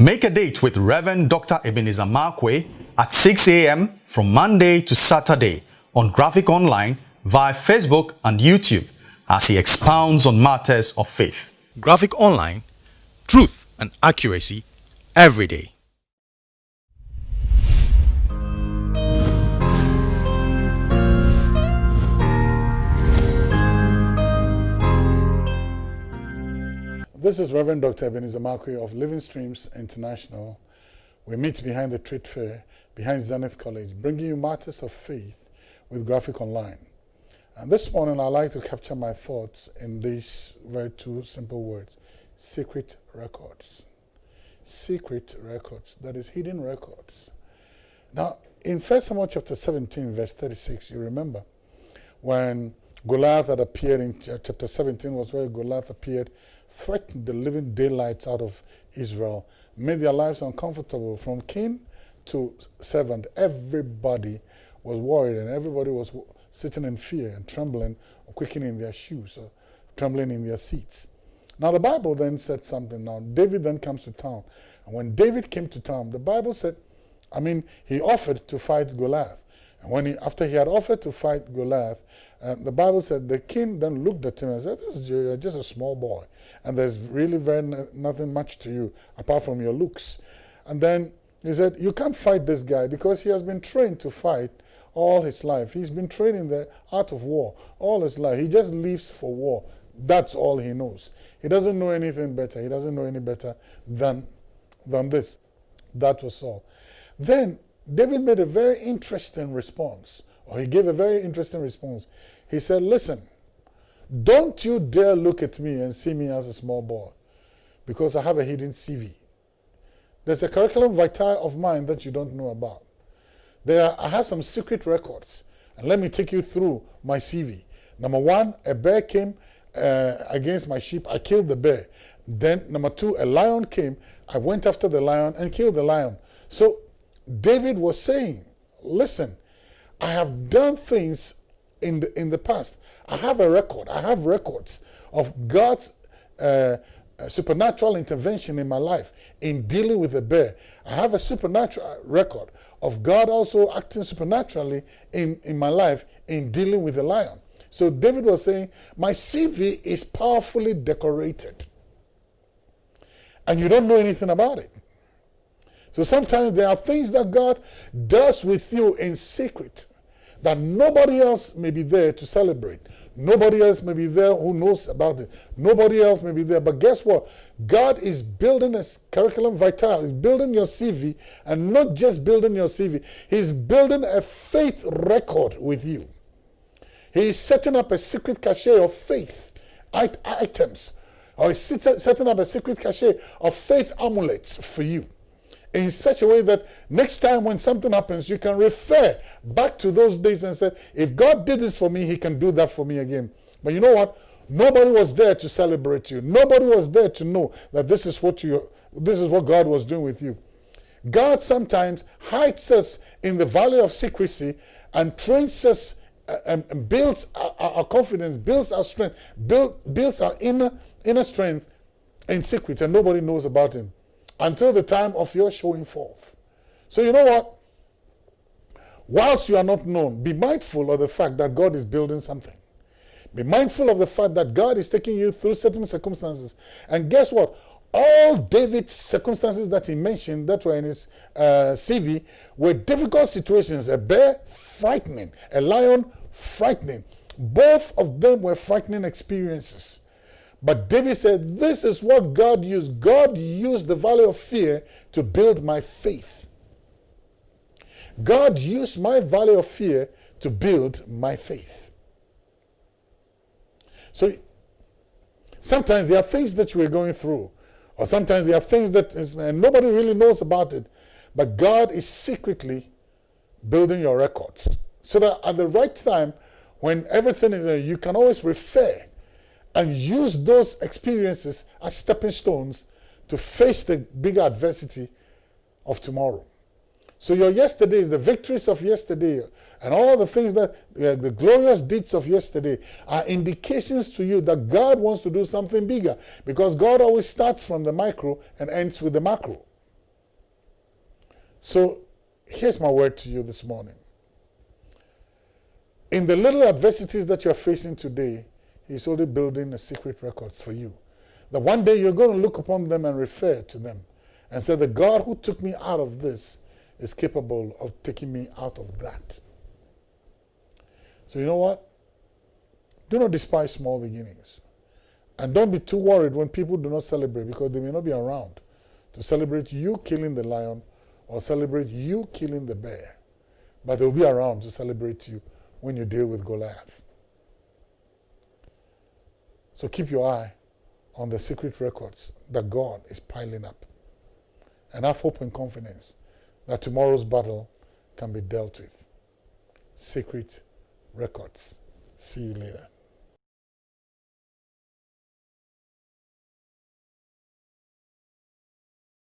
Make a date with Reverend Dr. Ebenezer Markwei at 6 a.m. from Monday to Saturday on Graphic Online via Facebook and YouTube as he expounds on matters of faith. Graphic Online, truth and accuracy every day. This is Reverend Dr. Ebenezer Markwei of Living Streams International. We meet behind the trade fair, behind Zenith College, bringing you matters of faith with Graphic Online. And this morning, I'd like to capture my thoughts in these very two simple words secret records. Secret records, that is, hidden records. Now, in 1 Samuel chapter 17, verse 36, you remember when Goliath had appeared in chapter 17, was where Goliath appeared threatened the living daylights out of Israel, made their lives uncomfortable from king to servant. Everybody was worried and everybody was sitting in fear and trembling, quickening their shoes, or trembling in their seats. Now the Bible then said something. Now David then comes to town. And when David came to town, the Bible said, I mean, he offered to fight Goliath. And when he, after he had offered to fight Goliath, uh, the Bible said the king then looked at him and said, this is just a small boy and there's really very nothing much to you apart from your looks. And then he said, you can't fight this guy because he has been trained to fight all his life. He's been trained in the art of war all his life. He just lives for war. That's all he knows. He doesn't know anything better. He doesn't know any better than, than this. That was all. Then David made a very interesting response, he gave a very interesting response. He said, listen, don't you dare look at me and see me as a small boy because I have a hidden CV. There's a curriculum vitae of mine that you don't know about. There, I have some secret records. And let me take you through my CV. Number one, a bear came uh, against my sheep. I killed the bear. Then, number two, a lion came. I went after the lion and killed the lion. So, David was saying, listen, I have done things in the, in the past. I have a record. I have records of God's uh, uh, supernatural intervention in my life in dealing with a bear. I have a supernatural record of God also acting supernaturally in, in my life in dealing with a lion. So David was saying, my CV is powerfully decorated. And you don't know anything about it. So sometimes there are things that God does with you in secret that nobody else may be there to celebrate. Nobody else may be there who knows about it. Nobody else may be there. But guess what? God is building a curriculum vitae. He's building your CV and not just building your CV. He's building a faith record with you. He's setting up a secret cache of faith items. Or setting up a secret cache of faith amulets for you in such a way that next time when something happens, you can refer back to those days and say, if God did this for me, he can do that for me again. But you know what? Nobody was there to celebrate you. Nobody was there to know that this is what you this is what God was doing with you. God sometimes hides us in the valley of secrecy and trains us uh, and builds our, confidence, builds our strength, build, builds our inner inner strength in secret, and nobody knows about him until the time of your showing forth. So you know what? Whilst you are not known, be mindful of the fact that God is building something. Be mindful of the fact that God is taking you through certain circumstances. And guess what? All David's circumstances that he mentioned that were in his uh, CV were difficult situations. A bear, frightening. A lion, frightening. Both of them were frightening experiences. But David said, This is what God used. God used the valley of fear to build my faith. God used my valley of fear to build my faith. So sometimes there are things that we're going through, or sometimes there are things that is, and nobody really knows about it, but God is secretly building your records. So that at the right time, when everything is, there, you can always refer and use those experiences as stepping stones to face the bigger adversity of tomorrow. So your yesterday is the victories of yesterday and all the things that, uh, the glorious deeds of yesterday are indications to you that God wants to do something bigger because God always starts from the micro and ends with the macro. So here's my word to you this morning. In the little adversities that you're facing today, He's already building a secret records for you. That one day you're going to look upon them and refer to them and say, The God who took me out of this is capable of taking me out of that. So, you know what? Do not despise small beginnings. And don't be too worried when people do not celebrate because they may not be around to celebrate you killing the lion or celebrate you killing the bear. But they'll be around to celebrate you when you deal with Goliath. So keep your eye on the secret records that God is piling up. And have hope and confidence that tomorrow's battle can be dealt with. Secret records. See you later.